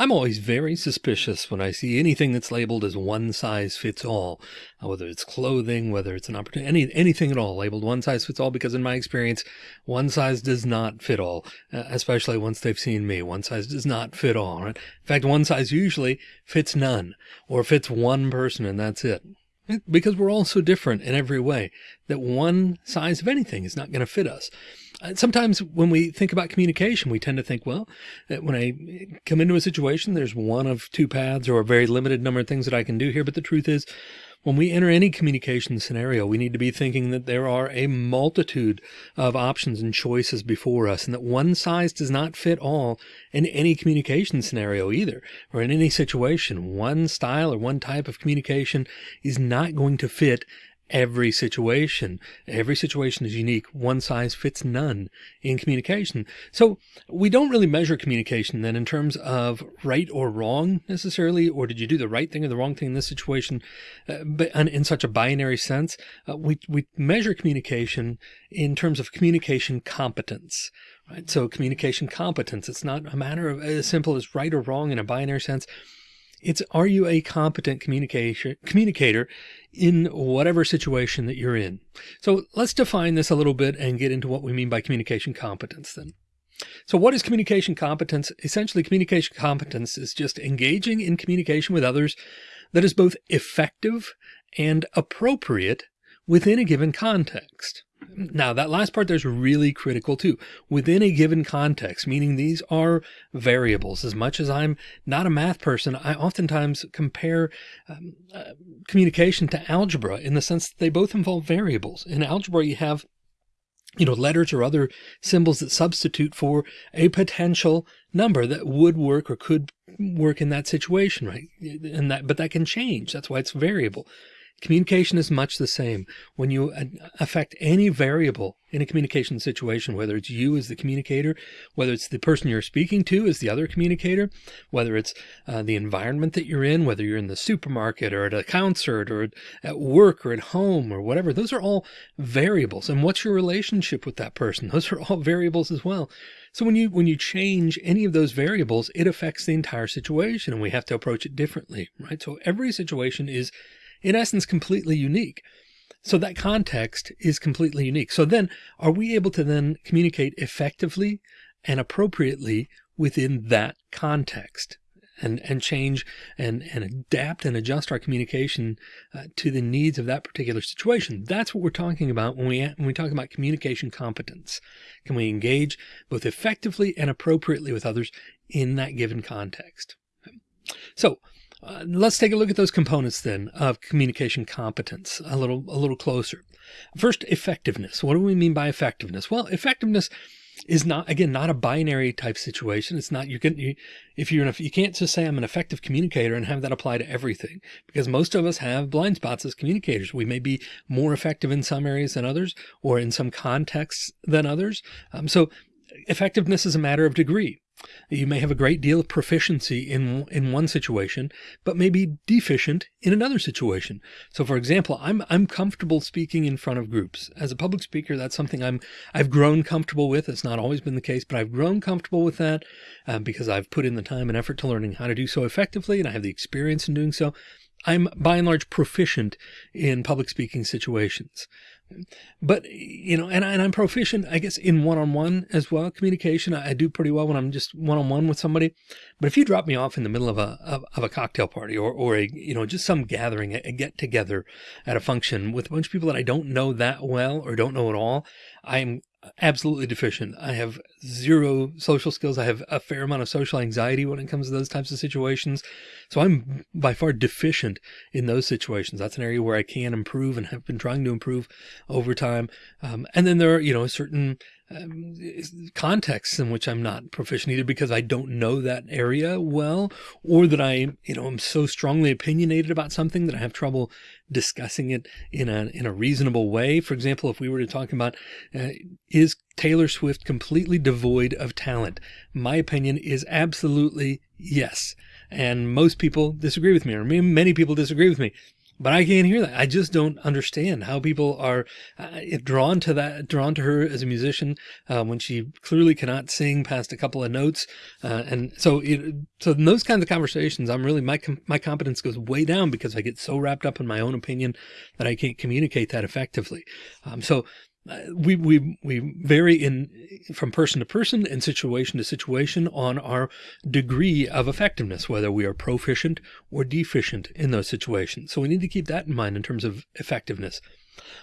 I'm always very suspicious when I see anything that's labeled as one size fits all, uh, whether it's clothing, whether it's an opportunity, any, anything at all labeled one size fits all, because in my experience, one size does not fit all, uh, especially once they've seen me. One size does not fit all, right? In fact, one size usually fits none or fits one person and that's it because we're all so different in every way that one size of anything is not going to fit us. Uh, sometimes when we think about communication, we tend to think, well, when I come into a situation, there's one of two paths or a very limited number of things that I can do here. But the truth is when we enter any communication scenario, we need to be thinking that there are a multitude of options and choices before us and that one size does not fit all in any communication scenario either, or in any situation. One style or one type of communication is not going to fit every situation. Every situation is unique. One size fits none in communication. So we don't really measure communication then in terms of right or wrong necessarily, or did you do the right thing or the wrong thing in this situation? Uh, but in such a binary sense, uh, we, we measure communication in terms of communication competence. Right. So communication competence, it's not a matter of as simple as right or wrong in a binary sense. It's are you a competent communication communicator in whatever situation that you're in? So let's define this a little bit and get into what we mean by communication competence then. So what is communication competence? Essentially communication competence is just engaging in communication with others that is both effective and appropriate within a given context. Now that last part there's really critical too within a given context, meaning these are variables. As much as I'm not a math person, I oftentimes compare um, uh, communication to algebra in the sense that they both involve variables. In algebra, you have you know, letters or other symbols that substitute for a potential number that would work or could work in that situation, right? And that, but that can change. That's why it's variable. Communication is much the same. When you affect any variable in a communication situation, whether it's you as the communicator, whether it's the person you're speaking to as the other communicator, whether it's uh, the environment that you're in, whether you're in the supermarket or at a concert or at work or at home or whatever, those are all variables. And what's your relationship with that person? Those are all variables as well. So when you when you change any of those variables, it affects the entire situation and we have to approach it differently, right? So every situation is in essence, completely unique. So that context is completely unique. So then are we able to then communicate effectively and appropriately within that context and, and change and, and adapt and adjust our communication uh, to the needs of that particular situation. That's what we're talking about when we, when we talk about communication competence. Can we engage both effectively and appropriately with others in that given context? So uh, let's take a look at those components then of communication competence a little, a little closer. First, effectiveness. What do we mean by effectiveness? Well, effectiveness is not, again, not a binary type situation. It's not, you can, you, if you're, you can't just say I'm an effective communicator and have that apply to everything because most of us have blind spots as communicators. We may be more effective in some areas than others or in some contexts than others. Um, so effectiveness is a matter of degree. You may have a great deal of proficiency in, in one situation, but may be deficient in another situation. So for example, I'm, I'm comfortable speaking in front of groups as a public speaker. That's something I'm, I've grown comfortable with. It's not always been the case, but I've grown comfortable with that um, because I've put in the time and effort to learning how to do so effectively. And I have the experience in doing so. I'm by and large proficient in public speaking situations. But, you know, and, I, and I'm proficient, I guess, in one-on-one as well. Communication, I, I, do pretty well when I'm just one-on-one with somebody. But if you drop me off in the middle of a, of, of a cocktail party or, or a, you know, just some gathering, a, a get together at a function with a bunch of people that I don't know that well or don't know at all, I'm absolutely deficient. I have zero social skills. I have a fair amount of social anxiety when it comes to those types of situations. So I'm by far deficient in those situations. That's an area where I can improve and have been trying to improve over time. Um, and then there are, you know, certain um, contexts in which I'm not proficient either because I don't know that area well, or that I, you know, I'm so strongly opinionated about something that I have trouble discussing it in a, in a reasonable way. For example, if we were to talk about, uh, is Taylor Swift completely devoid of talent? My opinion is absolutely yes. And most people disagree with me or many people disagree with me. But I can't hear that. I just don't understand how people are uh, drawn to that, drawn to her as a musician uh, when she clearly cannot sing past a couple of notes. Uh, and so, it, so in those kinds of conversations, I'm really, my, my competence goes way down because I get so wrapped up in my own opinion that I can't communicate that effectively. Um, so we, we, we vary in from person to person and situation to situation on our degree of effectiveness, whether we are proficient or deficient in those situations. So we need to keep that in mind in terms of effectiveness.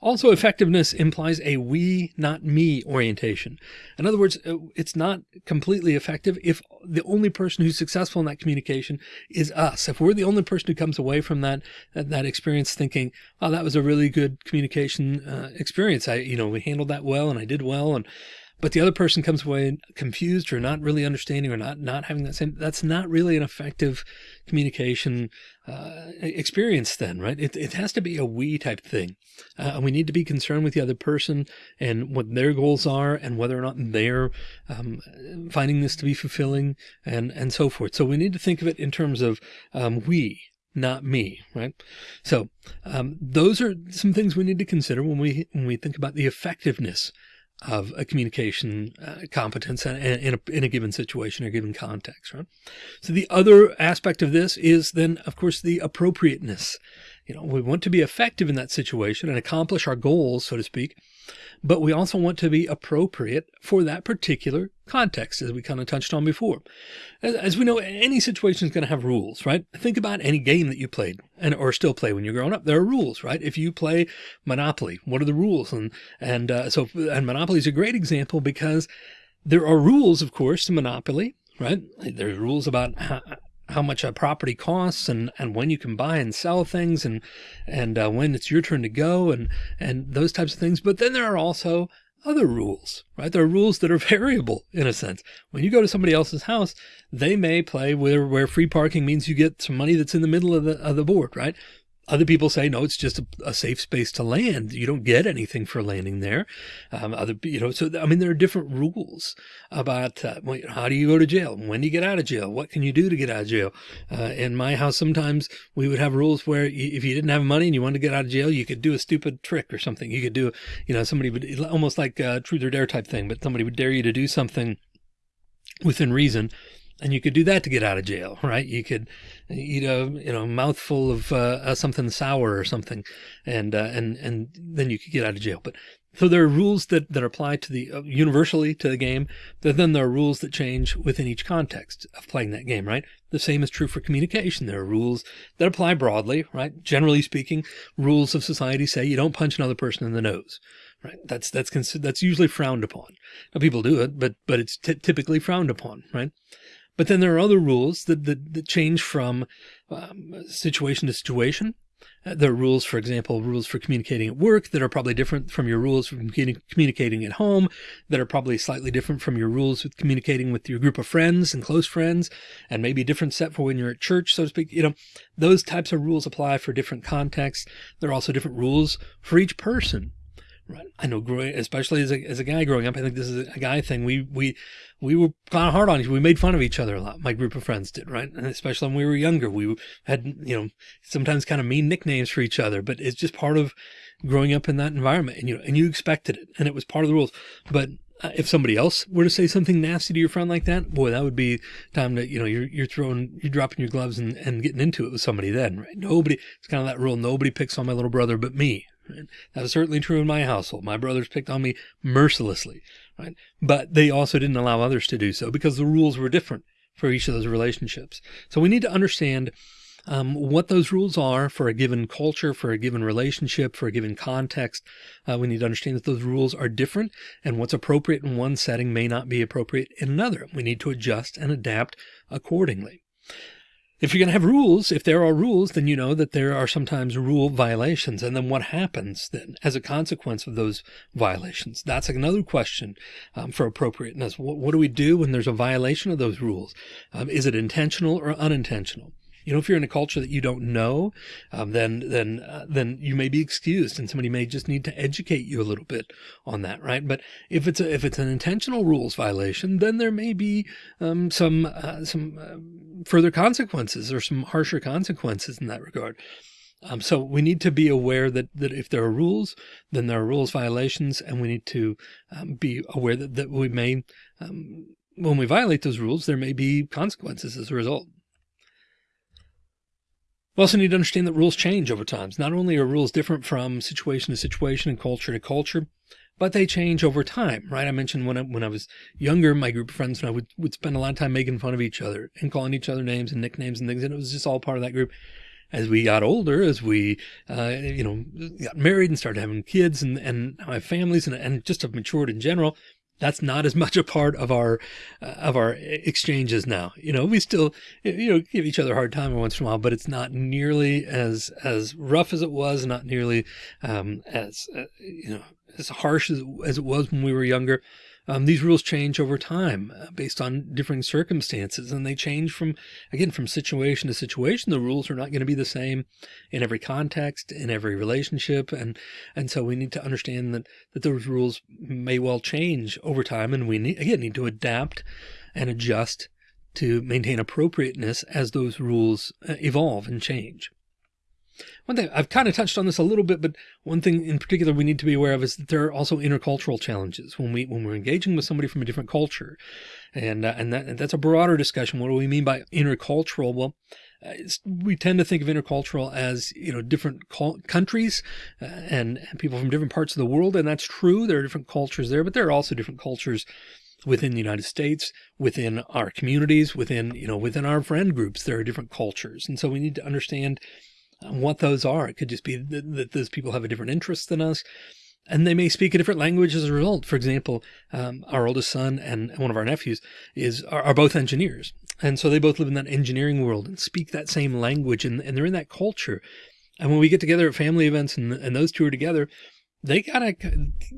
Also, effectiveness implies a we, not me orientation. In other words, uh, it's not completely effective if the only person who's successful in that communication is us. If we're the only person who comes away from that, that experience thinking, oh, that was a really good communication uh, experience. I, you know, we handled that well and I did well. And but the other person comes away confused or not really understanding or not not having that same that's not really an effective communication uh, experience then right? It, it has to be a we type thing. Uh, and we need to be concerned with the other person and what their goals are and whether or not they're um, finding this to be fulfilling and and so forth. So we need to think of it in terms of um, we not me, right? So um, those are some things we need to consider when we when we think about the effectiveness of a communication uh, competence in, in, a, in a given situation or given context, right? So the other aspect of this is then, of course, the appropriateness. You know, we want to be effective in that situation and accomplish our goals, so to speak, but we also want to be appropriate for that particular context, as we kind of touched on before. As, as we know, any situation is going to have rules, right? Think about any game that you played and or still play when you're growing up. There are rules, right? If you play Monopoly, what are the rules? And and uh, so and Monopoly is a great example because there are rules, of course, to Monopoly, right? There's rules about how, how much a property costs and, and when you can buy and sell things and, and uh, when it's your turn to go and, and those types of things. But then there are also other rules, right? There are rules that are variable in a sense. When you go to somebody else's house, they may play where, where free parking means you get some money that's in the middle of the, of the board, right? Other people say, no, it's just a, a, safe space to land. You don't get anything for landing there. Um, other, you know, so, I mean, there are different rules about uh, how do you go to jail? When do you get out of jail? What can you do to get out of jail? Uh, in my house, sometimes we would have rules where you, if you didn't have money and you wanted to get out of jail, you could do a stupid trick or something. You could do, you know, somebody would almost like a truth or dare type thing, but somebody would dare you to do something within reason and you could do that to get out of jail, right? You could eat a you know mouthful of uh, something sour or something, and uh, and and then you could get out of jail. But so there are rules that that apply to the uh, universally to the game. But then there are rules that change within each context of playing that game, right? The same is true for communication. There are rules that apply broadly, right? Generally speaking, rules of society say you don't punch another person in the nose right? That's, that's, that's usually frowned upon. Now people do it, but, but it's typically frowned upon, right? But then there are other rules that, that, that change from um, situation to situation. Uh, there are rules, for example, rules for communicating at work that are probably different from your rules for communicating at home, that are probably slightly different from your rules with communicating with your group of friends and close friends, and maybe a different set for when you're at church, so to speak. You know, those types of rules apply for different contexts. There are also different rules for each person. Right. I know growing, especially as a, as a guy growing up, I think this is a guy thing. We, we, we were kind of hard on each We made fun of each other a lot. My group of friends did, right? And especially when we were younger, we had, you know, sometimes kind of mean nicknames for each other, but it's just part of growing up in that environment and you know, and you expected it and it was part of the rules. But uh, if somebody else were to say something nasty to your friend like that, boy, that would be time to, you know, you're, you're throwing, you're dropping your gloves and, and getting into it with somebody then, right? Nobody, it's kind of that rule. Nobody picks on my little brother but me, Right? That was certainly true in my household. My brothers picked on me mercilessly, right? But they also didn't allow others to do so because the rules were different for each of those relationships. So we need to understand um, what those rules are for a given culture, for a given relationship, for a given context. Uh, we need to understand that those rules are different and what's appropriate in one setting may not be appropriate in another. We need to adjust and adapt accordingly. If you're going to have rules, if there are rules, then you know that there are sometimes rule violations. And then what happens then as a consequence of those violations? That's another question um, for appropriateness. What, what, do we do when there's a violation of those rules? Um, is it intentional or unintentional? You know, if you're in a culture that you don't know, um, then then uh, then you may be excused, and somebody may just need to educate you a little bit on that, right? But if it's a, if it's an intentional rules violation, then there may be um, some uh, some uh, further consequences or some harsher consequences in that regard. Um, so we need to be aware that, that if there are rules, then there are rules violations, and we need to um, be aware that, that we may, um, when we violate those rules, there may be consequences as a result. We also need to understand that rules change over time. Not only are rules different from situation to situation and culture to culture, but they change over time, right? I mentioned when I, when I was younger, my group of friends and I would, would spend a lot of time making fun of each other and calling each other names and nicknames and things. And it was just all part of that group. As we got older, as we, uh, you know, got married and started having kids and, and have families and, and just have matured in general, that's not as much a part of our uh, of our exchanges now. You know, we still you know give each other a hard time once in a while, but it's not nearly as as rough as it was, not nearly um, as uh, you know as harsh as, as it was when we were younger. Um, these rules change over time uh, based on differing circumstances and they change from, again, from situation to situation. The rules are not going to be the same in every context, in every relationship. And, and so we need to understand that, that those rules may well change over time. And we need, again, need to adapt and adjust to maintain appropriateness as those rules uh, evolve and change. One thing I've kind of touched on this a little bit, but one thing in particular we need to be aware of is that there are also intercultural challenges when we when we're engaging with somebody from a different culture, and uh, and, that, and that's a broader discussion. What do we mean by intercultural? Well, uh, we tend to think of intercultural as you know different countries uh, and, and people from different parts of the world, and that's true. There are different cultures there, but there are also different cultures within the United States, within our communities, within, you know, within our friend groups, there are different cultures. And so we need to understand what those are. It could just be that, that those people have a different interest than us and they may speak a different language as a result. For example, um, our oldest son and one of our nephews is are, are, both engineers. And so they both live in that engineering world and speak that same language and, and they're in that culture. And when we get together at family events and, and those two are together, they gotta,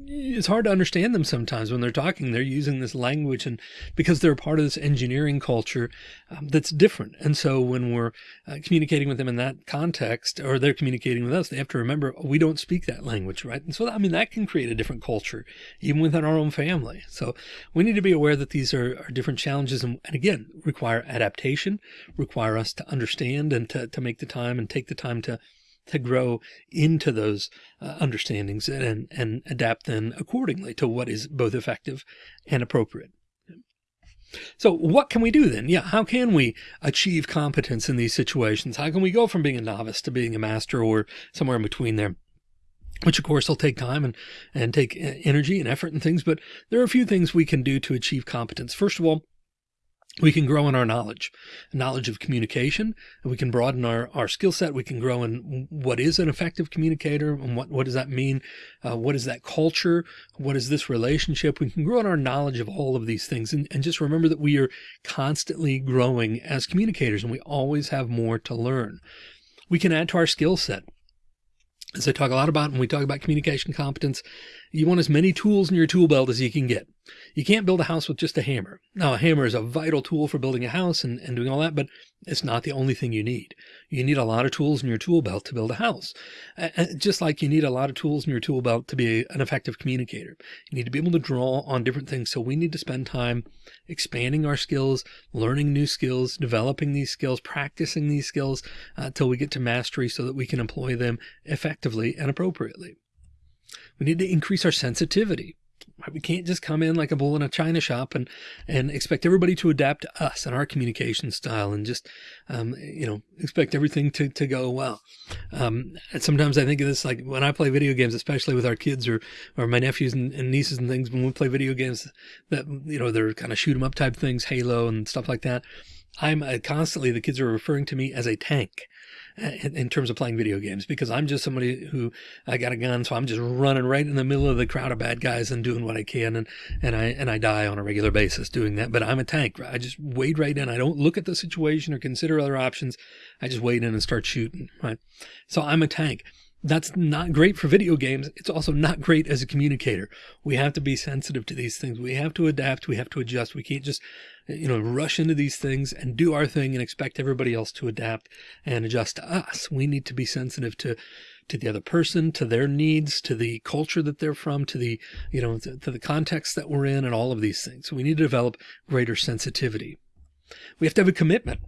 it's hard to understand them sometimes when they're talking, they're using this language and because they're part of this engineering culture um, that's different. And so when we're uh, communicating with them in that context, or they're communicating with us, they have to remember we don't speak that language, right? And so, I mean, that can create a different culture even within our own family. So we need to be aware that these are, are different challenges and, and again, require adaptation, require us to understand and to, to make the time and take the time to to grow into those uh, understandings and, and adapt then accordingly to what is both effective and appropriate. So what can we do then? Yeah. How can we achieve competence in these situations? How can we go from being a novice to being a master or somewhere in between there? Which of course will take time and, and take uh, energy and effort and things, but there are a few things we can do to achieve competence. First of all, we can grow in our knowledge, knowledge of communication, and we can broaden our, our skill set. We can grow in what is an effective communicator and what, what does that mean? Uh, what is that culture? What is this relationship? We can grow in our knowledge of all of these things and, and just remember that we are constantly growing as communicators and we always have more to learn. We can add to our skill set as I talk a lot about when we talk about communication competence, you want as many tools in your tool belt as you can get. You can't build a house with just a hammer. Now, a hammer is a vital tool for building a house and, and doing all that, but it's not the only thing you need. You need a lot of tools in your tool belt to build a house. just like you need a lot of tools in your tool belt to be an effective communicator. You need to be able to draw on different things. So we need to spend time expanding our skills, learning new skills, developing these skills, practicing these skills uh, until we get to mastery so that we can employ them effectively and appropriately. We need to increase our sensitivity. We can't just come in like a bull in a china shop and, and expect everybody to adapt to us and our communication style and just, um, you know, expect everything to, to go well. Um, and sometimes I think of this, like when I play video games, especially with our kids or, or my nephews and, and nieces and things, when we play video games that, you know, they're kind of shoot 'em up type things, Halo and stuff like that. I'm uh, constantly, the kids are referring to me as a tank in, terms of playing video games because I'm just somebody who I got a gun. So I'm just running right in the middle of the crowd of bad guys and doing what I can. And, and I, and I die on a regular basis doing that, but I'm a tank. I just wade right in. I don't look at the situation or consider other options. I just wade in and start shooting. Right. So I'm a tank. That's not great for video games. It's also not great as a communicator. We have to be sensitive to these things. We have to adapt. We have to adjust. We can't just, you know, rush into these things and do our thing and expect everybody else to adapt and adjust to us. We need to be sensitive to, to the other person, to their needs, to the culture that they're from, to the, you know, to, to the context that we're in and all of these things. So we need to develop greater sensitivity. We have to have a commitment.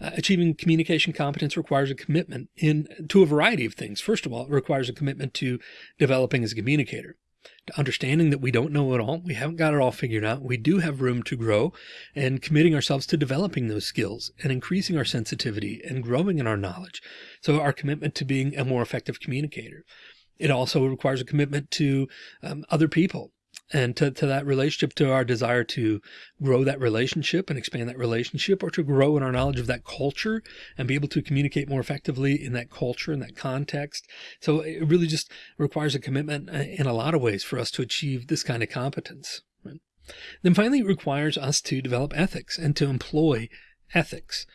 Uh, achieving communication competence requires a commitment in to a variety of things. First of all, it requires a commitment to developing as a communicator to understanding that we don't know it all. We haven't got it all figured out. We do have room to grow and committing ourselves to developing those skills and increasing our sensitivity and growing in our knowledge. So our commitment to being a more effective communicator. It also requires a commitment to um, other people and to, to that relationship, to our desire to grow that relationship and expand that relationship, or to grow in our knowledge of that culture and be able to communicate more effectively in that culture, in that context. So it really just requires a commitment uh, in a lot of ways for us to achieve this kind of competence. Then finally, it requires us to develop ethics and to employ ethics.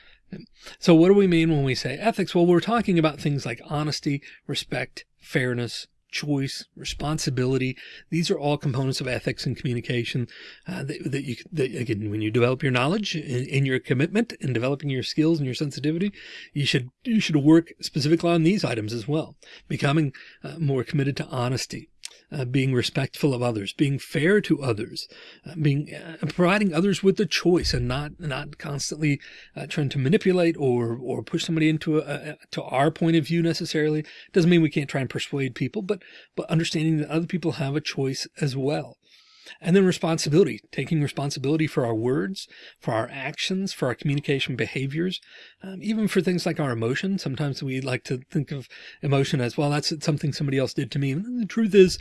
So what do we mean when we say ethics? Well, we're talking about things like honesty, respect, fairness, choice, responsibility. These are all components of ethics and communication uh, that, that, you, that again, when you develop your knowledge in, your commitment and developing your skills and your sensitivity, you should, you should work specifically on these items as well. Becoming uh, more committed to honesty, uh, being respectful of others, being fair to others, uh, being uh, providing others with the choice and not not constantly uh, trying to manipulate or or push somebody into a, a, to our point of view necessarily. Doesn't mean we can't try and persuade people, but but understanding that other people have a choice as well. And then responsibility, taking responsibility for our words, for our actions, for our communication behaviors, um, even for things like our emotions. Sometimes we like to think of emotion as, well, that's something somebody else did to me. And the truth is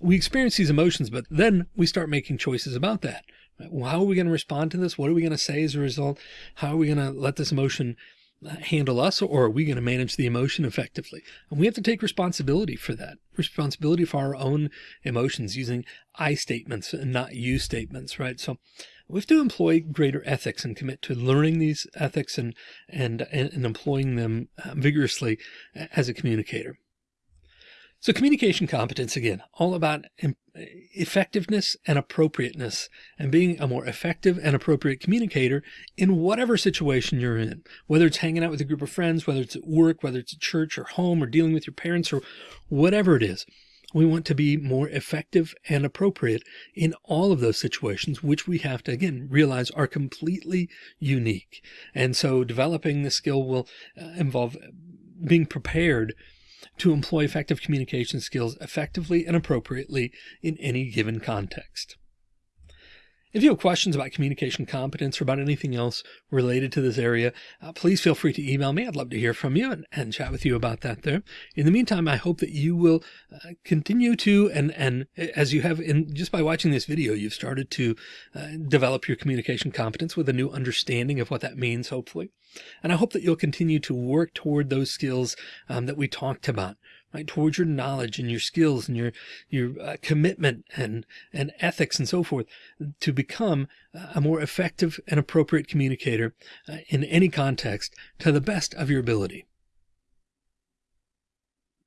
we experience these emotions, but then we start making choices about that. How are we going to respond to this? What are we going to say as a result? How are we going to let this emotion handle us or are we going to manage the emotion effectively? And we have to take responsibility for that responsibility for our own emotions using I statements and not you statements, right? So we have to employ greater ethics and commit to learning these ethics and, and, and employing them uh, vigorously as a communicator. So communication competence, again, all about effectiveness and appropriateness and being a more effective and appropriate communicator in whatever situation you're in, whether it's hanging out with a group of friends, whether it's at work, whether it's at church or home or dealing with your parents or whatever it is. We want to be more effective and appropriate in all of those situations, which we have to, again, realize are completely unique. And so developing the skill will uh, involve being prepared to employ effective communication skills effectively and appropriately in any given context. If you have questions about communication competence or about anything else related to this area, uh, please feel free to email me. I'd love to hear from you and, and chat with you about that there. In the meantime, I hope that you will uh, continue to, and, and as you have in just by watching this video, you've started to uh, develop your communication competence with a new understanding of what that means, hopefully. And I hope that you'll continue to work toward those skills um, that we talked about right towards your knowledge and your skills and your your uh, commitment and and ethics and so forth to become a more effective and appropriate communicator uh, in any context to the best of your ability